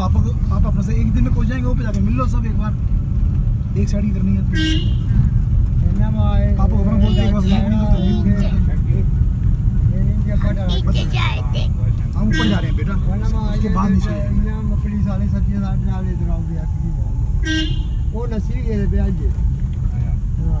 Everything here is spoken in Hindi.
पापा को आप अपने से एक दिन में पहुँच जाएँगे वो पे जाके मिल लो सब एक बार। एक साइड ही। करनी है पापा को अपना बोलते एक बार तो हम ऊपर जा रहे हैं बेटा उसके बाद नीचे मकड़ी साले सब्ज़ी साथ डाल दे रहा हूँ। वो नसीरी है ब्याज हाँ।